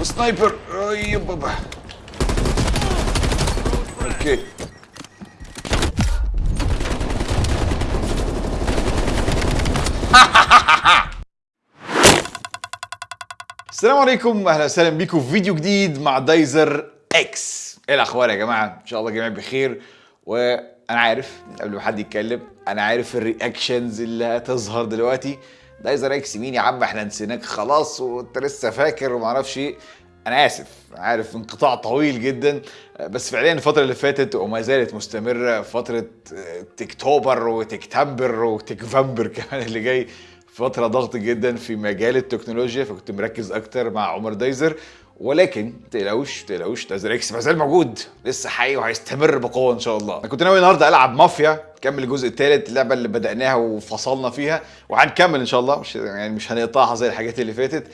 وسنايبر أي بابا. أوكي. السلام عليكم. أهلا وسهلا بيكم في فيديو جديد مع دايزر إكس. إيه الأخبار يا جماعة؟ إن شاء الله جميع بخير. وأنا عارف قبل ما حد يتكلم أنا عارف ال reactions اللي هتظهر دلوقتي. دايزر إكس مين يا عم إحنا نسيناك خلاص وأنت لسه فاكر وما أعرفش إيه. أنا آسف عارف انقطاع طويل جدا. بس فعليا الفترة اللي فاتت وما زالت مستمرة فترة تكتوبر وتكتمبر وتكفمبر كمان اللي جاي. فترة ضغط جدا في مجال التكنولوجيا فكنت مركز أكتر مع عمر دايزر. ولكن تقلقوش تقلقوش دايزر إكس ما زال موجود. لسه حي وهيستمر بقوة إن شاء الله. أنا كنت ناوي النهارده ألعب مافيا كمل الجزء الثالث اللعبة اللي بدأناها وفصلنا فيها وهنكمل إن شاء الله. مش يعني مش هنقطعها زي الحاجات اللي فاتت.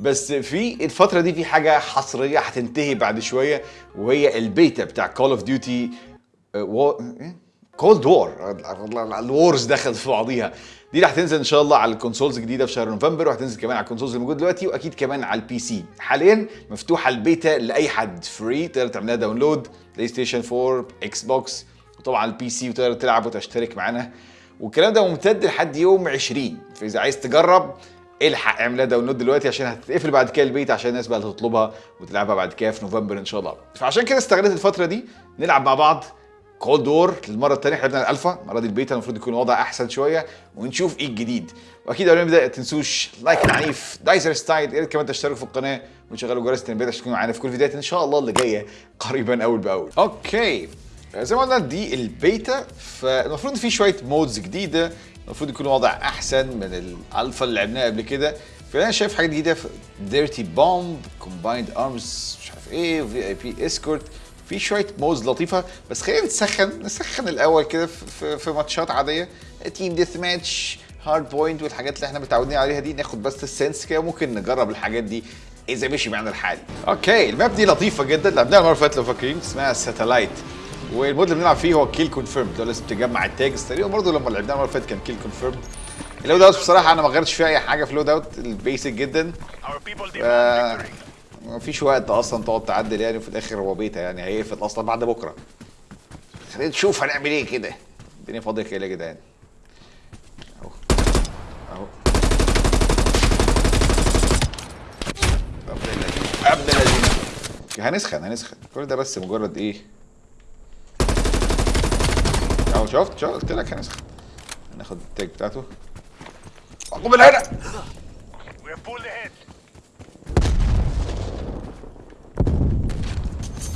بس في الفترة دي في حاجة حصرية هتنتهي بعد شوية وهي البيتا بتاع Call of Duty Cold War ال wars دخلت في بعضيها. دي اللي هتنزل إن شاء الله على ال consoles الجديدة في شهر نوفمبر وهتنزل كمان على ال consoles اللي موجود دلوقتي وأكيد كمان على ال PC حاليا مفتوحة البيتا لأي حد. free تقدر تعملها download بلاي ستيشن 4 إكس بوكس وطبعا ال PC وتقدر تلعب وتشترك معانا. والكلام ده ممتد لحد يوم 20 فإذا عايز تجرب الحق اعملها download دلوقتي عشان هتتقفل بعد كده البيت عشان الناس بقى تطلبها وتلعبها بعد كده في نوفمبر إن شاء الله. فعشان كده استغلت الفترة دي نلعب مع بعض. Cold War للمرة الثانية إحنا لعبنا الألفا. المرة دي البيتا المفروض يكون الوضع أحسن شوية. ونشوف إيه الجديد. وأكيد قبل ما نبدأ تنسوش like العنيف دايزر style يا ريت كمان تشتركوا في القناة وتشغلوا جرس التنبيهات عشان تكونوا معانا في كل الفيديوهات. إن شاء الله اللي جاية قريبا أول بأول. okay. زي ما قلنا دي البيتا. فالمفروض في شوية modes جديدة. المفروض يكون الوضع أحسن من الألفا اللي لعبناها قبل كده. فأنا شايف حاجات جديدة. في dirty bomb combined arms مش عارف إيه VIP escort في شوية modes لطيفة بس خلينا نسخن نسخن الأول كده في, في, ماتشات عادية. team deathmatch hardpoint والحاجات اللي إحنا متعودين عليها دي ناخد بس ال sense كده وممكن نجرب الحاجات دي. إذا مشي معانا الحال. okay ال map دي لطيفة جدا لعبناها المره اللي فاتت لو فاكرين اسمها Satellite وال mode اللي بنلعب فيه هو kill confirmed اللي لازم تجمع ال tags. تقريبا برضه لما لعبناها المره اللي فاتت كان kill confirmed ال loadout بصراحة أنا ما غيرتش فيها أي حاجة في ال loadout ال basic جدا. آه مفيش وقت أصلا تقعد تعدل يعني وفي الآخر هو بيتا يعني هيقفل أصلا بعد بكرة. خلينا نشوف هنعمل إيه كده. الدنيا فاضية كده يا جدعان. أهو. أهو. ابن الذين. هنسخن هنسخن. كل ده بس مجرد إيه؟ أهو شفت؟ شفت؟ قلت لك هنسخن. هناخد التاج بتاعته. قوم هنا.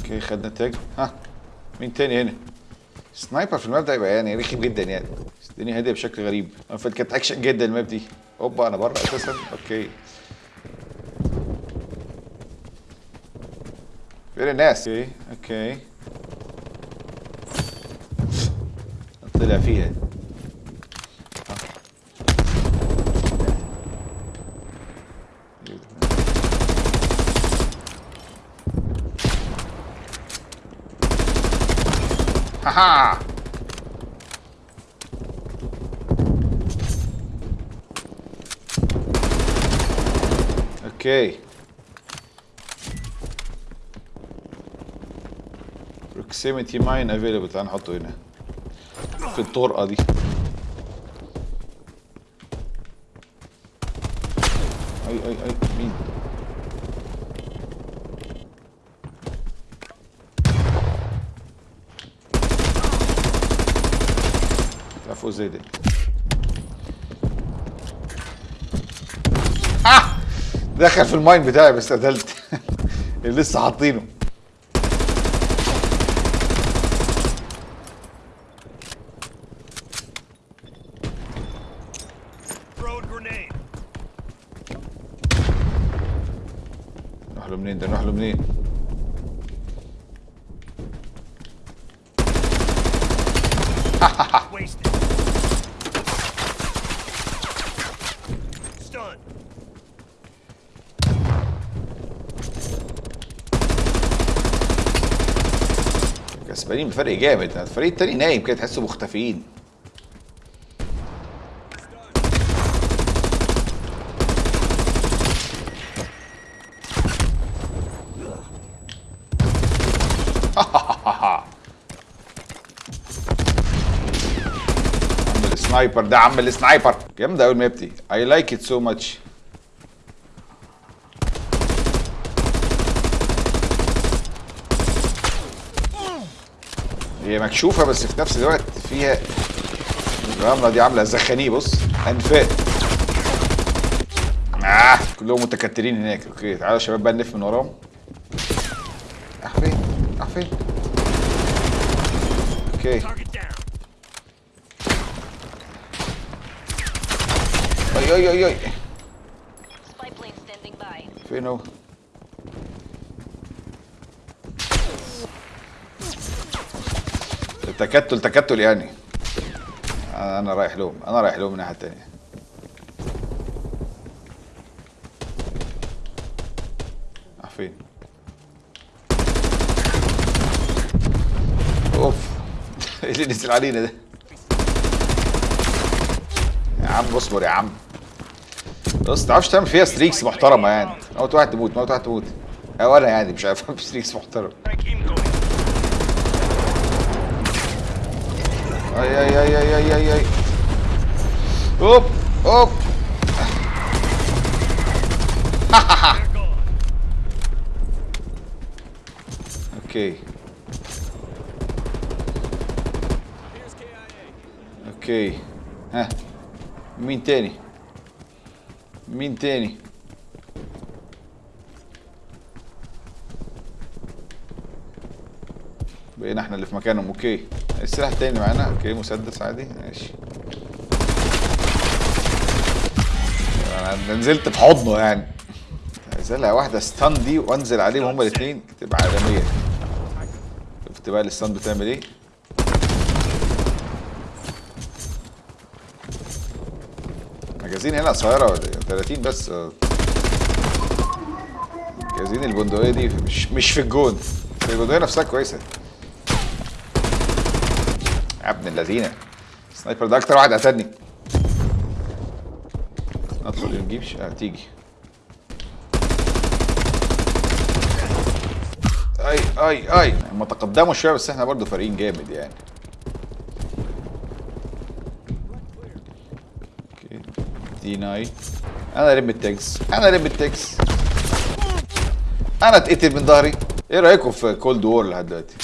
أوكي خدنا التاج ها مين تاني هنا؟ سنايبر في ال map ده يبقى يعني رخم جدا يعني. الدنيا هادية بشكل غريب. كانت أكشن جدا ال map دي اوبا أنا بره أساسا. okay. فين الناس؟ okay okay. طلع فيها. هاها أوكي. Proximity mine available. تعال نحطه هنا. في الطرقه دي اي اي اي مين فوق زي ده آه! دخل في الماين بتاعي بس قتلت. اللي لسه حاطينه. كسبانين بفرق جامد. الفريق التاني نايم كده تحسه مختفيين. عم ال sniper ده عم ال sniper. جامده قوي ال map I like it so much هي مكشوفة بس في نفس الوقت فيها الرملة دي عاملة زخانيه بص أنفاق. آه كلهم متكترين هناك. okay تعالوا يا شباب بقى نلف من وراهم. راح فين؟ راح فين؟ okay. أي أي أي أي. فين هو؟ تكتل تكتل يعني. أنا رايح لهم أنا رايح لهم من الناحيه التانيه راح فين؟ أوف. إيه اللي نزل علينا ده؟ يا عم اصبر يا عم. بس تعرفش تعمل فيها ستريكس محترمة يعني. موت واحد تموت موت واحد تموت. أو أنا يعني مش عارف ستريكس محترم أي أي أي أي أي أي أي. أوب أوب. أوكي. أوكي. ها. مين تاني؟ مين تاني؟ بقينا إحنا اللي في مكانهم. okay. السلاح التاني معانا. okay مسدس عادي. ماشي. أنا نزلت في حضنه يعني. عايزها واحدة stun دي وانزل عليهم هما الاثنين تبقى عالمية. شفت بقى ال stun بتعمل إيه؟ مجازين هنا إيه؟ 30 بس. مجازين البندقية دي مش مش في الجون. البندقية نفسها كويسة. يا ابن اللذينة السنايبر ده أكتر واحد قتلني ندخل نجيب ش- آه تيجي. أي أي أي. هم تقدموا شوية بس إحنا برضو فارقين جامد يعني. okay. deny أنا لم ال tags أنا لم ال tags أنا اتقتل من ظهري. إيه رأيكم في Cold War لحد دلوقتي؟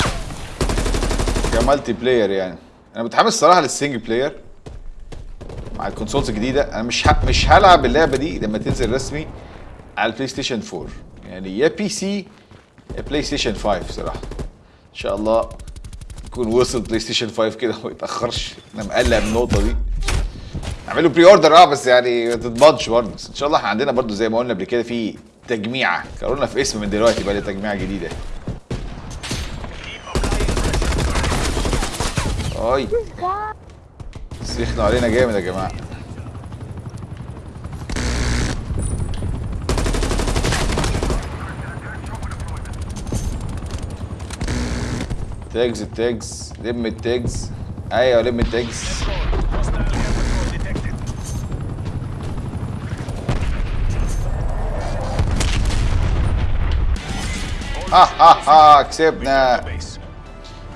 ك multiplayer يعني. أنا متحمس الصراحه لل single player مع ال consoles الجديدة. أنا مش ه... مش هلعب اللعبة دي لما تنزل رسمي على البلاي ستيشن 4 يعني يا PC يا بلاي ستيشن 5 صراحة. إن شاء الله يكون وصل بلاي ستيشن 5 كده وما يتأخرش. أنا مقلق من النقطة دي. اعملوا pre-order آه بس يعني ما تتبضش برضه. إن شاء الله إحنا عندنا برضه زي ما قلنا قبل كده في تجميعة. قالوا في اسم من دلوقتي بقى لي تجميعه جديدة. أي. سيخنوا علينا جامد يا جماعة. tags ال tags لم ال tags. أيوه لم ال tags. air patrol detected. ها ها ها كسبنا.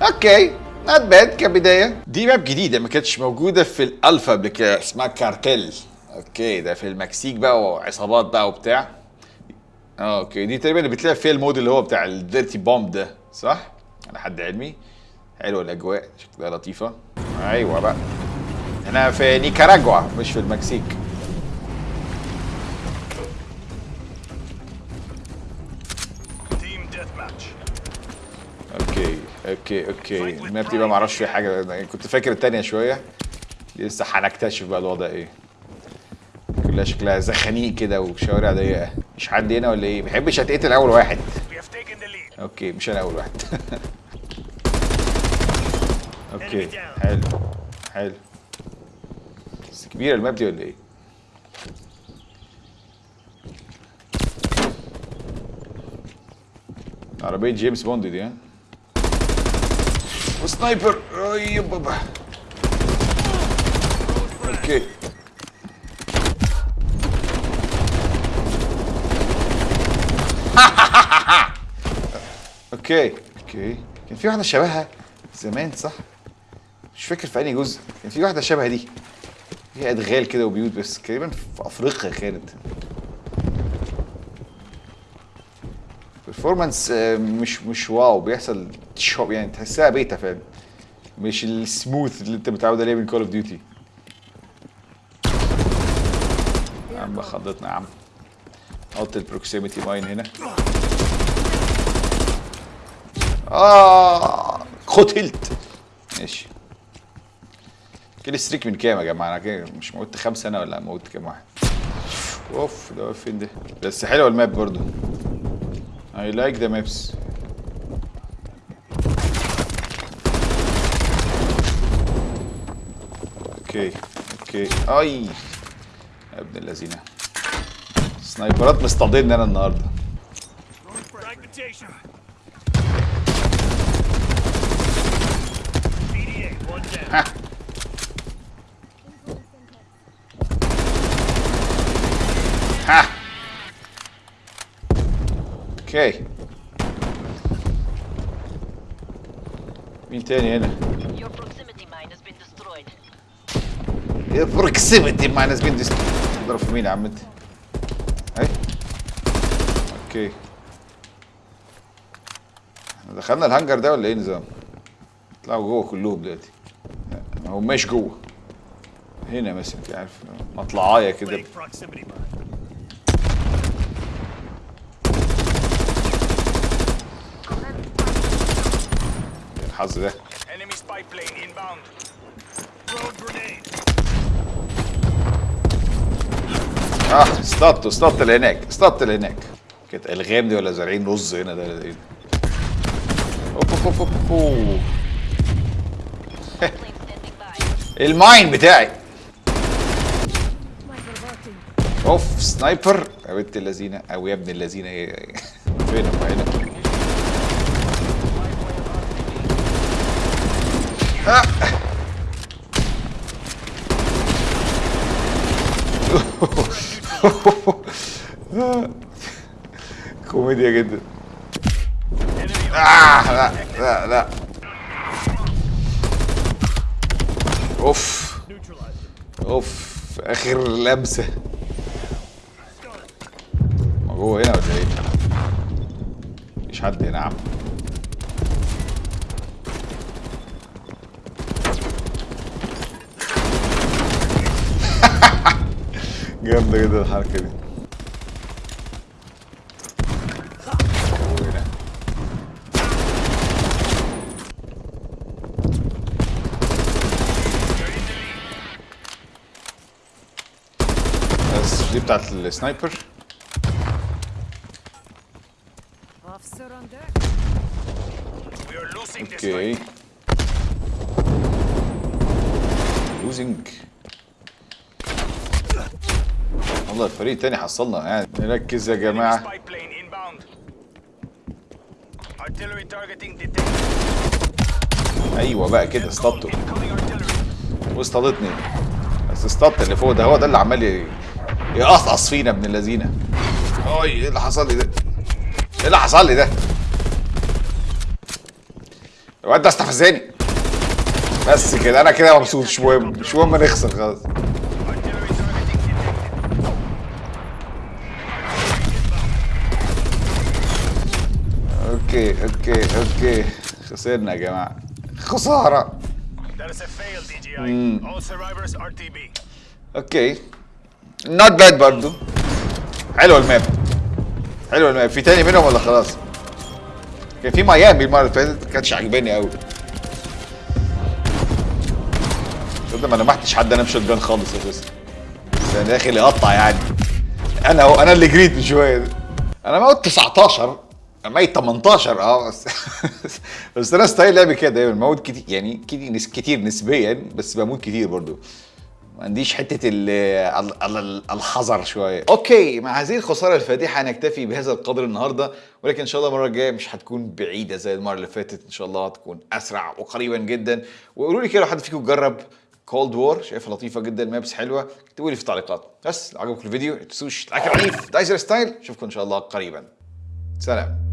okay. not bad كبداية. دي map جديده ما كانتش موجودة في الالفا قبل كده. اسمها كارتيل. okay ده في المكسيك بقى وعصابات بقى وبتاع. okay دي تقريبا اللي بتلعب فيها ال mode اللي هو بتاع ال dirty bomb ده صح؟ على حد علمي. حلوة الأجواء شكلها لطيفة. أيوه بقى. هنا في نيكاراجوا مش في المكسيك. okay okay. ال map دي بقى معرفش فيها حاجة. كنت فاكر التانية شوية. لسه هنكتشف بقى الوضع إيه. كلها شكلها زخانيق كده وشوارع ضيقة. مش حد هنا ولا إيه؟ بحبش أتقتل أول واحد. okay مش أنا أول واحد. okay حلو حلو. بس كبيرة ال map دي ولا إيه؟ عربية جيمس بوند دي ها؟ و sniper اي بابا okay. okay. okay. كان في واحدة شبهها زمان صح؟ مش فاكر في أنهي جزء. كان في واحدة شبه دي. فيها أدغال كده وبيوت بس. تقريبا في أفريقيا كانت. Performance آه، مش مش wow. بيحصل chop يعني تحسها بيتا فاهم مش السموث اللي انت متعود عليه من Call of Duty يا عم خضتنا يا عم. حط ال proximity mine هنا. آه قتلت ماشي. kill streak من كام يا جماعة؟ أنا كده مش موت خمسه أنا ولا موت كام واحد؟ أوف ده فين ده؟ بس حلوة ال map برضو I like the maps. okay okay. أي يا ابن اللذينه sniperات مصطادين أنا النهارده. ها. ها. okay. مين تاني هنا؟ بروكسيميتي ماينس بين ديست اضرب في مين يا عم أنت؟ اهي أوكي. دخلنا الهانجر ده ولا إيه نظام؟ طلعوا جوه كلهم دلوقتي. ما هماش جوه. هنا مثلا كده عارف مطلعاية كده. Mine. الحظ ده؟ آه اصطدت اصطدت اللي هناك اصطدت اللي هناك كانت الغام دي ولا زارعين رز هنا؟ ده إيه اوب Plane standing by. الماين بتاعي. أوف سنايبر. يا بنت اللذينة. أو يا ابن اللذينة هي فين هم هنا آه. كوميديا جدا. آه لا لا لا. أوف. أوف. آخر لمسة. ما جوه هنا ولا إيه؟ مفيش حد هنا يا عم. جامدة جدا الحركة دي جوه هنا. بس دي بتاعت السنايبر Officer on deck. We are losing this أوكي fight. والله الفريق التاني حصلنا يعني نركز يا detected. أيوه بقى كده artillery. واصطادتني بس اصطدت اللي فوق ده هو ده اللي عمال يقصقص فينا ابن اللذينة اي إيه اللي حصل لي ده؟ إيه اللي حصل لي ده؟ الواد ده استفزني بس كده أنا كده مبسوط مش مهم مش مهم نخسر خلاص okay okay okay. خسرنا يا جماعة. خسارة. okay. not bad برضو. حلوة ال map. حلوة ال map. في تاني منهم ولا خلاص؟ كان في ميامي المرة اللي فاتت ما كانتش عاجباني قوي تصدق ما لمحتش حد أنا ب shotgun خالص أساسا. أنا داخل يقطع يعني. أنا هو أنا اللي جريت من شوية. ده. أنا موت 19 أنا ميت 18 آه بس بس أنا style لعبي كده دايما موت كتير يعني كتير كتير نسبيا بس بموت كتير برضو. ما عنديش حتة ال ال- ال- الحذر شوية. okay مع هذه الخسارة الفادحه نكتفي بهذا القدر النهارده ولكن إن شاء الله المرة الجاية مش هتكون بعيدة زي المرة اللي فاتت. إن شاء الله هتكون أسرع وقريبا جدا. وقولوا لي كده لو حد فيكم جرب Cold War شايفها لطيفة جدا maps حلوة. اكتبوا لي في التعليقات. بس لو عجبكم الفيديو ما تنسوش like العنيف دايزر style أشوفكم إن شاء الله قريبا. سلام.